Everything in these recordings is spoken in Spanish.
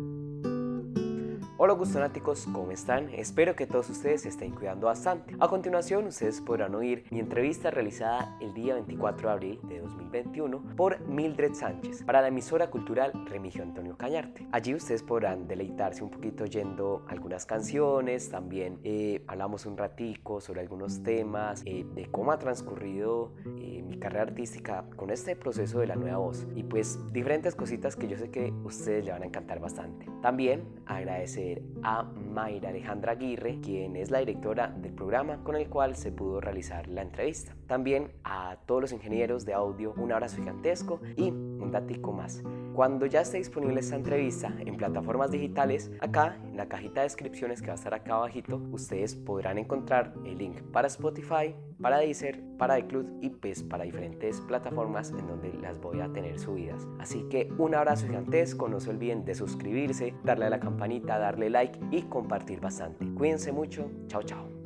thank you Hola gustonáticos, ¿cómo están? Espero que todos ustedes se estén cuidando bastante. A continuación, ustedes podrán oír mi entrevista realizada el día 24 de abril de 2021 por Mildred Sánchez para la emisora cultural Remigio Antonio Cañarte. Allí ustedes podrán deleitarse un poquito oyendo algunas canciones, también eh, hablamos un ratico sobre algunos temas, eh, de cómo ha transcurrido eh, mi carrera artística con este proceso de la nueva voz y pues diferentes cositas que yo sé que ustedes le van a encantar bastante. También a Mayra Alejandra Aguirre, quien es la directora del programa con el cual se pudo realizar la entrevista. También a todos los ingenieros de audio, un abrazo gigantesco y un datico más. Cuando ya esté disponible esta entrevista en plataformas digitales, acá en la cajita de descripciones que va a estar acá abajito, ustedes podrán encontrar el link para Spotify, para Deezer, para iCloud y pues para diferentes plataformas en donde las voy a tener subidas. Así que un abrazo gigantesco, no se olviden de suscribirse, darle a la campanita, darle like y compartir bastante. Cuídense mucho, chao chao.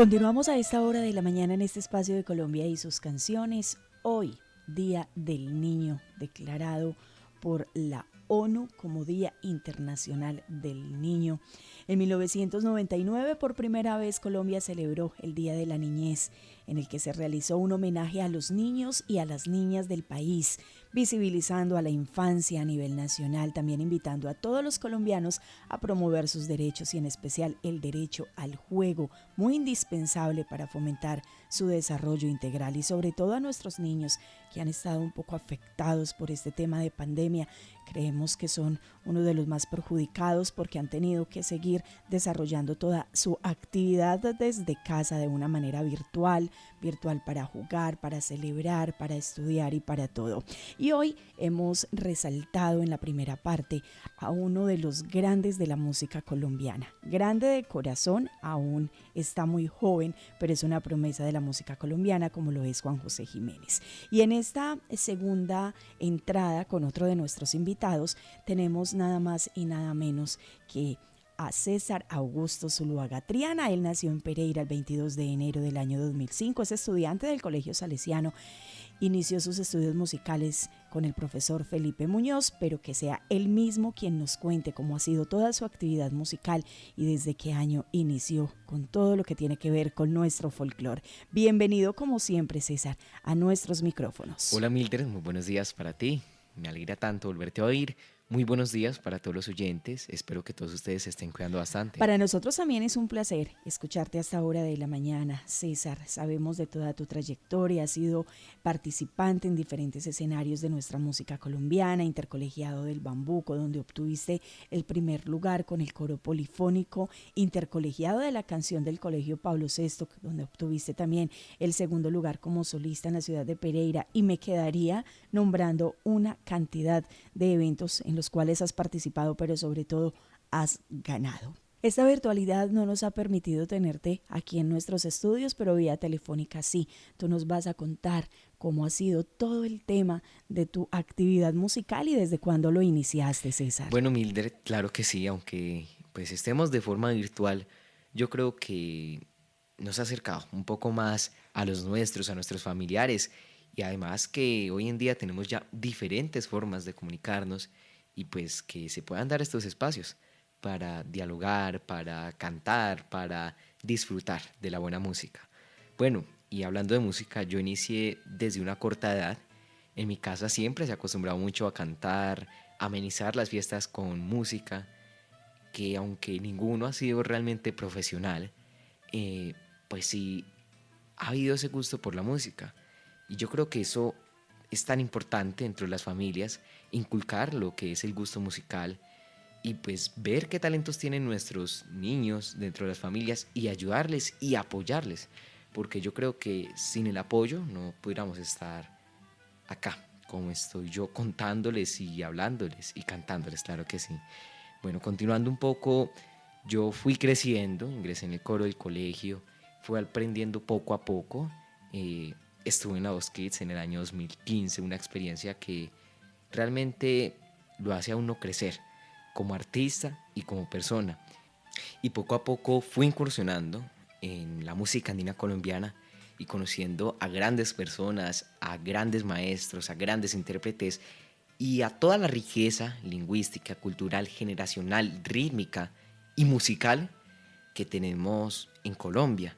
Continuamos a esta hora de la mañana en este espacio de Colombia y sus canciones. Hoy, Día del Niño, declarado por la ONU como Día Internacional del Niño. En 1999, por primera vez, Colombia celebró el Día de la Niñez, en el que se realizó un homenaje a los niños y a las niñas del país, visibilizando a la infancia a nivel nacional, también invitando a todos los colombianos a promover sus derechos y en especial el derecho al juego, muy indispensable para fomentar su desarrollo integral y sobre todo a nuestros niños que han estado un poco afectados por este tema de pandemia. Creemos que son uno de los más perjudicados porque han tenido que seguir desarrollando toda su actividad desde casa de una manera virtual, virtual para jugar, para celebrar, para estudiar y para todo. Y hoy hemos resaltado en la primera parte a uno de los grandes de la música colombiana. Grande de corazón, aún está muy joven, pero es una promesa de la música colombiana como lo es Juan José Jiménez. Y en esta segunda entrada con otro de nuestros invitados tenemos nada más y nada menos que a César Augusto Zuluaga Triana. Él nació en Pereira el 22 de enero del año 2005. Es estudiante del Colegio Salesiano. Inició sus estudios musicales con el profesor Felipe Muñoz, pero que sea él mismo quien nos cuente cómo ha sido toda su actividad musical y desde qué año inició con todo lo que tiene que ver con nuestro folclore. Bienvenido como siempre, César, a nuestros micrófonos. Hola Mildred, muy buenos días para ti. Me alegra tanto volverte a oír. Muy buenos días para todos los oyentes. Espero que todos ustedes se estén cuidando bastante. Para nosotros también es un placer escucharte a esta hora de la mañana, César. Sabemos de toda tu trayectoria, has sido participante en diferentes escenarios de nuestra música colombiana, intercolegiado del Bambuco, donde obtuviste el primer lugar con el coro polifónico, intercolegiado de la canción del Colegio Pablo VI, donde obtuviste también el segundo lugar como solista en la ciudad de Pereira. Y me quedaría nombrando una cantidad de eventos en los cuales has participado, pero sobre todo has ganado. Esta virtualidad no nos ha permitido tenerte aquí en nuestros estudios, pero vía telefónica sí. Tú nos vas a contar cómo ha sido todo el tema de tu actividad musical y desde cuándo lo iniciaste, César. Bueno, Mildred, claro que sí, aunque pues estemos de forma virtual, yo creo que nos ha acercado un poco más a los nuestros, a nuestros familiares y además que hoy en día tenemos ya diferentes formas de comunicarnos y pues que se puedan dar estos espacios para dialogar, para cantar, para disfrutar de la buena música. Bueno, y hablando de música, yo inicié desde una corta edad. En mi casa siempre se ha acostumbrado mucho a cantar, amenizar las fiestas con música, que aunque ninguno ha sido realmente profesional, eh, pues sí ha habido ese gusto por la música. Y yo creo que eso es tan importante dentro de las familias inculcar lo que es el gusto musical y pues ver qué talentos tienen nuestros niños dentro de las familias y ayudarles y apoyarles, porque yo creo que sin el apoyo no pudiéramos estar acá, como estoy yo contándoles y hablándoles y cantándoles, claro que sí. Bueno, continuando un poco, yo fui creciendo, ingresé en el coro del colegio, fui aprendiendo poco a poco. Eh, estuve en la Voz Kids en el año 2015, una experiencia que realmente lo hace a uno crecer como artista y como persona. Y poco a poco fui incursionando en la música andina colombiana y conociendo a grandes personas, a grandes maestros, a grandes intérpretes y a toda la riqueza lingüística, cultural, generacional, rítmica y musical que tenemos en Colombia,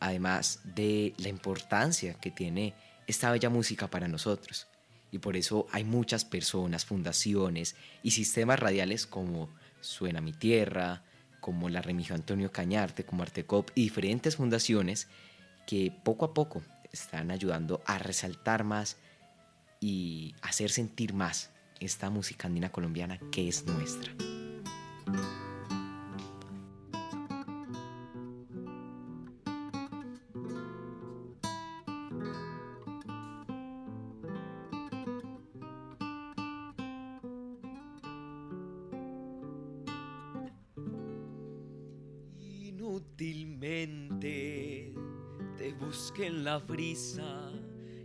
además de la importancia que tiene esta bella música para nosotros. Y por eso hay muchas personas, fundaciones y sistemas radiales como Suena mi Tierra, como la Remigio Antonio Cañarte, como Artecop y diferentes fundaciones que poco a poco están ayudando a resaltar más y hacer sentir más esta música andina colombiana que es nuestra.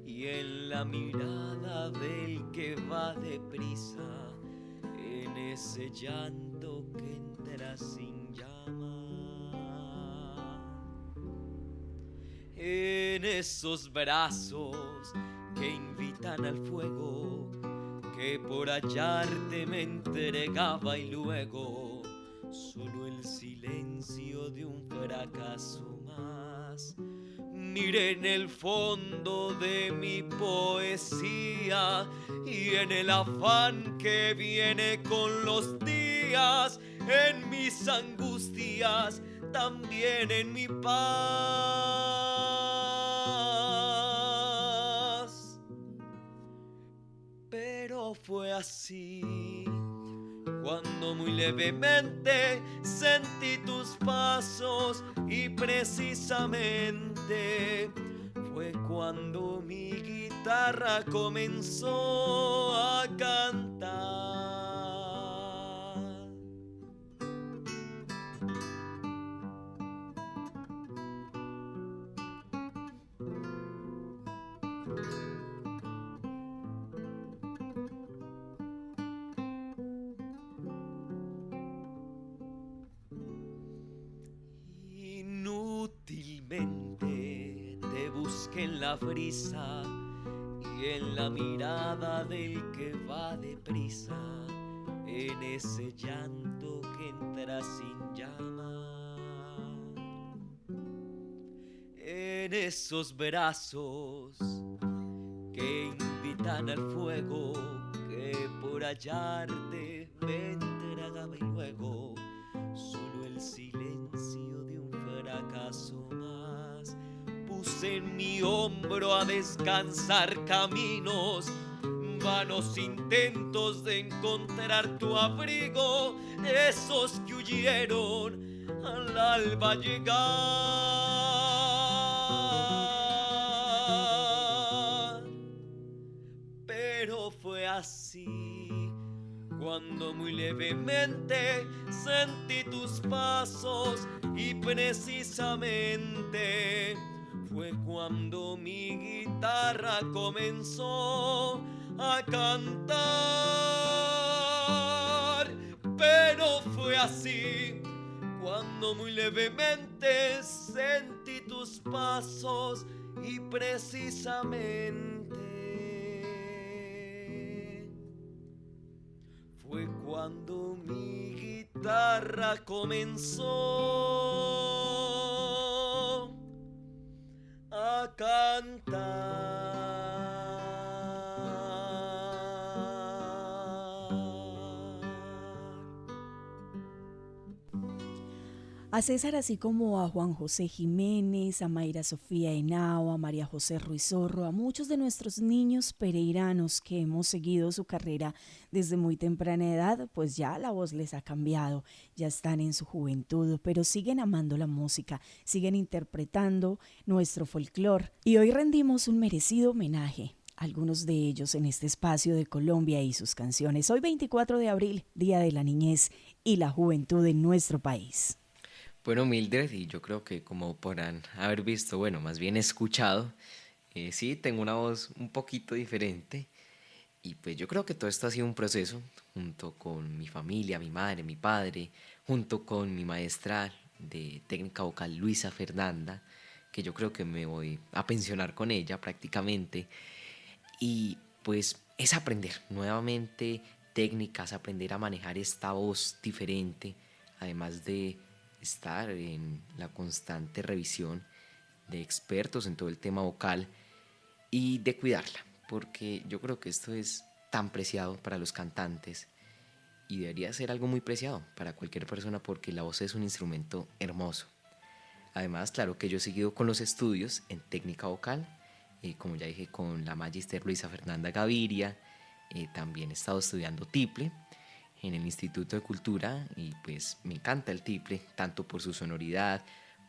Y en la mirada del que va deprisa, en ese llanto que entra sin llama, en esos brazos que invitan al fuego, que por hallarte me entregaba y luego solo el silencio de un fracaso más En el fondo de mi poesía y en el afán que viene con los días, en mis angustias, también en mi paz. Pero fue así cuando muy levemente sentí tus pasos y precisamente fue cuando mi guitarra comenzó a cantar. La brisa y en la mirada del que va deprisa, en ese llanto que entra sin llama, en esos brazos que invitan al fuego que por hallarte en mi hombro a descansar caminos, vanos intentos de encontrar tu abrigo, esos que huyeron al alba llegar. Pero fue así cuando muy levemente sentí tus pasos y precisamente cuando mi guitarra comenzó a cantar. Pero fue así cuando muy levemente sentí tus pasos y precisamente fue cuando mi guitarra comenzó canta. A César, así como a Juan José Jiménez, a Mayra Sofía Henao, a María José Ruizorro, a muchos de nuestros niños pereiranos que hemos seguido su carrera desde muy temprana edad, pues ya la voz les ha cambiado, ya están en su juventud, pero siguen amando la música, siguen interpretando nuestro folclore y hoy rendimos un merecido homenaje algunos de ellos en este espacio de Colombia y sus canciones. Hoy 24 de abril, Día de la Niñez y la Juventud en nuestro país. Bueno, Mildred, y yo creo que como podrán haber visto, bueno, más bien escuchado, eh, sí, tengo una voz un poquito diferente. Y pues yo creo que todo esto ha sido un proceso, junto con mi familia, mi madre, mi padre, junto con mi maestra de técnica vocal Luisa Fernanda, que yo creo que me voy a pensionar con ella prácticamente. Y pues es aprender nuevamente técnicas, aprender a manejar esta voz diferente, además de estar en la constante revisión de expertos en todo el tema vocal y de cuidarla, porque yo creo que esto es tan preciado para los cantantes y debería ser algo muy preciado para cualquier persona porque la voz es un instrumento hermoso. Además, claro que yo he seguido con los estudios en técnica vocal, eh, como ya dije, con la magister Luisa Fernanda Gaviria, eh, también he estado estudiando tiple en el Instituto de Cultura y pues me encanta el tiple, tanto por su sonoridad,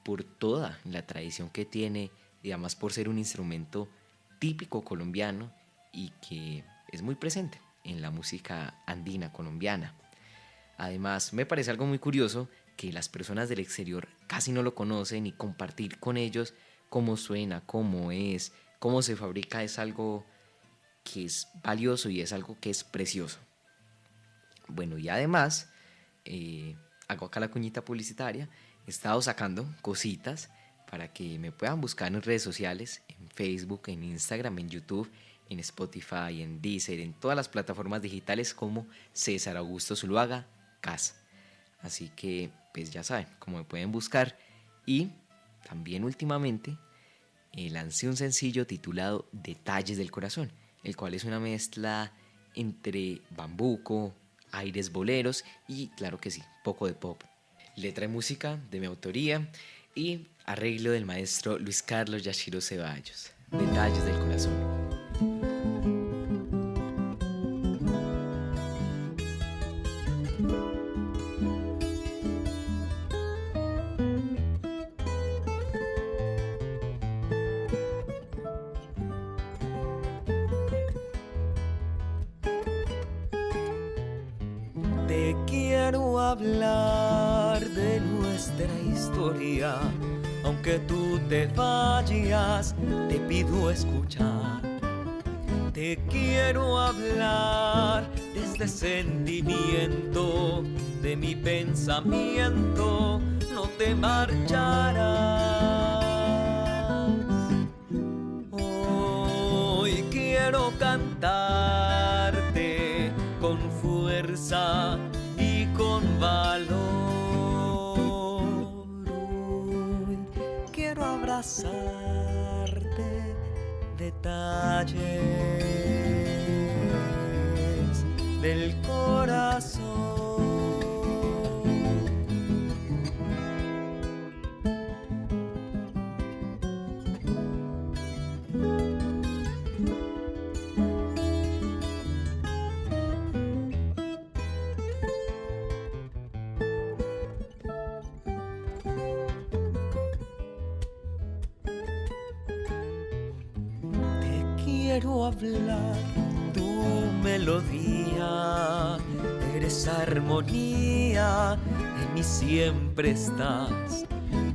por toda la tradición que tiene y además por ser un instrumento típico colombiano y que es muy presente en la música andina colombiana. Además, me parece algo muy curioso que las personas del exterior casi no lo conocen y compartir con ellos cómo suena, cómo es, cómo se fabrica es algo que es valioso y es algo que es precioso. Bueno, y además, eh, hago acá la cuñita publicitaria, he estado sacando cositas para que me puedan buscar en redes sociales, en Facebook, en Instagram, en YouTube, en Spotify, en Deezer, en todas las plataformas digitales como César Augusto Zuluaga, Cas. Así que, pues ya saben cómo me pueden buscar. Y también últimamente eh, lancé un sencillo titulado Detalles del Corazón, el cual es una mezcla entre bambuco, aires boleros y, claro que sí, poco de pop. Letra y música de mi autoría y arreglo del maestro Luis Carlos Yashiro Ceballos. Detalles del Corazón. Aunque tú te vayas, te pido escuchar. Te quiero hablar desde sentimiento, de mi pensamiento, no te marcharás. Abrazarte detalles del corazón. En mí siempre estás.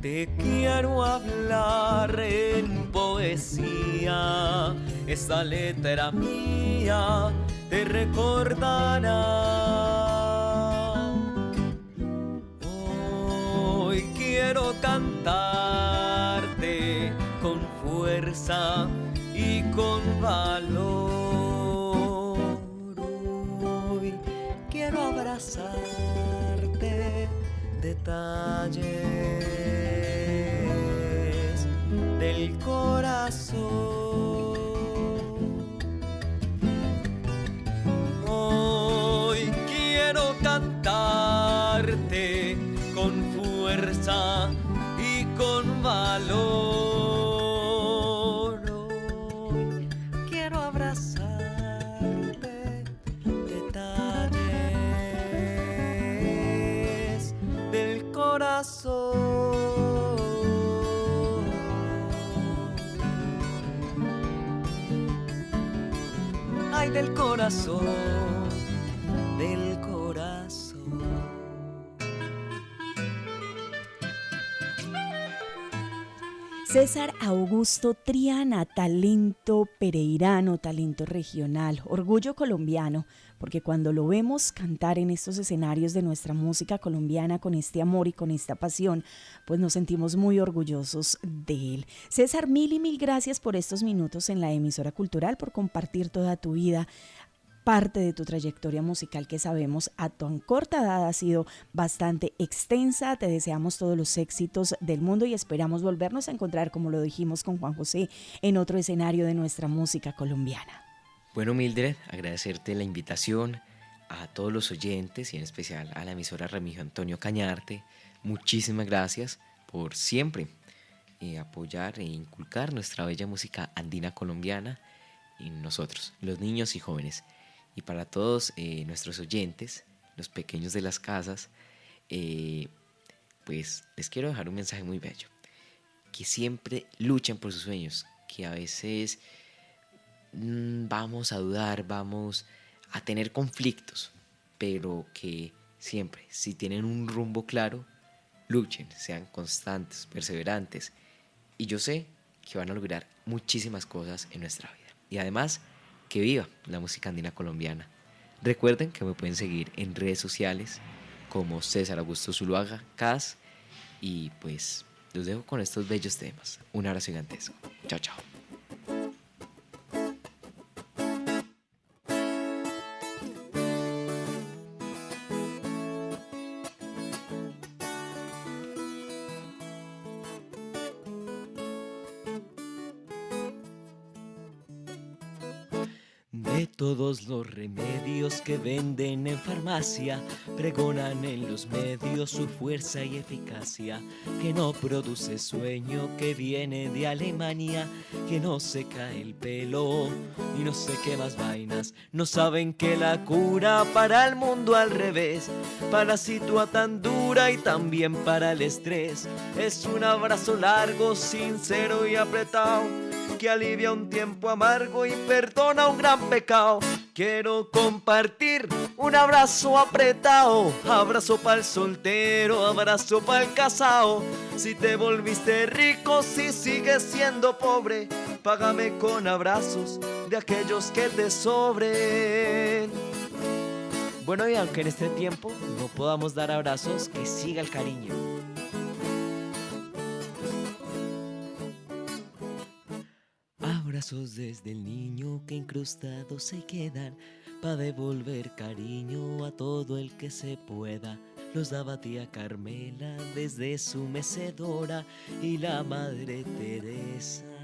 Te quiero hablar en poesía, esta letra mía te recordará. Hoy quiero cantarte con fuerza y con valor. Hoy quiero abrazarte detalles del corazón. César Augusto Triana, talento pereirano, talento regional, orgullo colombiano, porque cuando lo vemos cantar en estos escenarios de nuestra música colombiana con este amor y con esta pasión, pues nos sentimos muy orgullosos de él. César, mil y mil gracias por estos minutos en la emisora cultural, por compartir toda tu vida parte de tu trayectoria musical que sabemos a tan corta edad ha sido bastante extensa. Te deseamos todos los éxitos del mundo y esperamos volvernos a encontrar, como lo dijimos con Juan José, en otro escenario de nuestra música colombiana. Bueno, Mildred, agradecerte la invitación a todos los oyentes y en especial a la emisora Remigio Antonio Cañarte. Muchísimas gracias por siempre eh, apoyar e inculcar nuestra bella música andina colombiana en nosotros, los niños y jóvenes. Y para todos eh, nuestros oyentes, los pequeños de las casas, eh, pues les quiero dejar un mensaje muy bello. Que siempre luchen por sus sueños, que a veces Mm, vamos a dudar, vamos a tener conflictos, pero que siempre, si tienen un rumbo claro, luchen, sean constantes, perseverantes. Y yo sé que van a lograr muchísimas cosas en nuestra vida. Y además, que viva la música andina colombiana. Recuerden que me pueden seguir en redes sociales como César Augusto Zuluaga, CAS. Y pues los dejo con estos bellos temas. Un abrazo gigantesco. Chao, chao. Todos los remedios que venden en farmacia pregonan en los medios su fuerza y eficacia, que no produce sueño, que viene de Alemania, que no se cae el pelo y no sé qué más vainas. No saben que la cura para el mundo al revés, para situación tan dura y también para el estrés, es un abrazo largo, sincero y apretado que alivia un tiempo amargo y perdona un gran pecado. Quiero compartir un abrazo apretado, abrazo para el soltero, abrazo para el casado. Si te volviste rico, si sigues siendo pobre, págame con abrazos de aquellos que te sobren. Bueno, y aunque en este tiempo no podamos dar abrazos, que siga el cariño. Desde el niño que incrustados se quedan para devolver cariño a todo el que se pueda. Los daba tía Carmela desde su mecedora y la madre Teresa.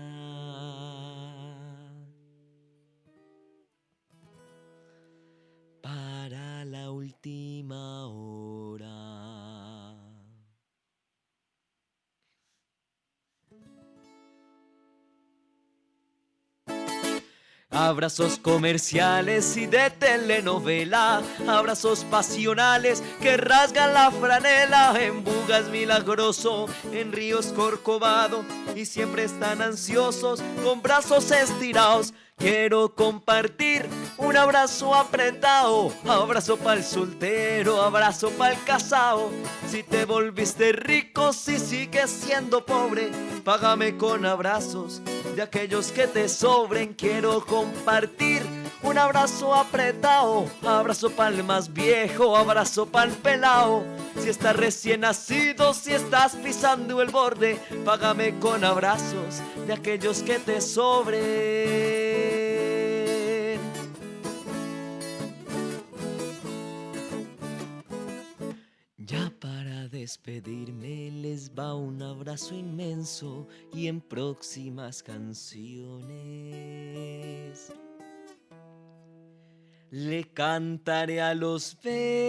Abrazos comerciales y de telenovela, abrazos pasionales que rasgan la franela, en bugas milagroso, en ríos corcovado, y siempre están ansiosos con brazos estirados. Quiero compartir un abrazo apretado, abrazo para el soltero, abrazo para el casado. Si te volviste rico, si sigues siendo pobre, págame con abrazos de aquellos que te sobren. Quiero compartir un abrazo apretado, abrazo para el más viejo, abrazo para el pelao. Si estás recién nacido, si estás pisando el borde, págame con abrazos de aquellos que te sobren. Despedirme les va un abrazo inmenso y en próximas canciones. Le cantaré a los besos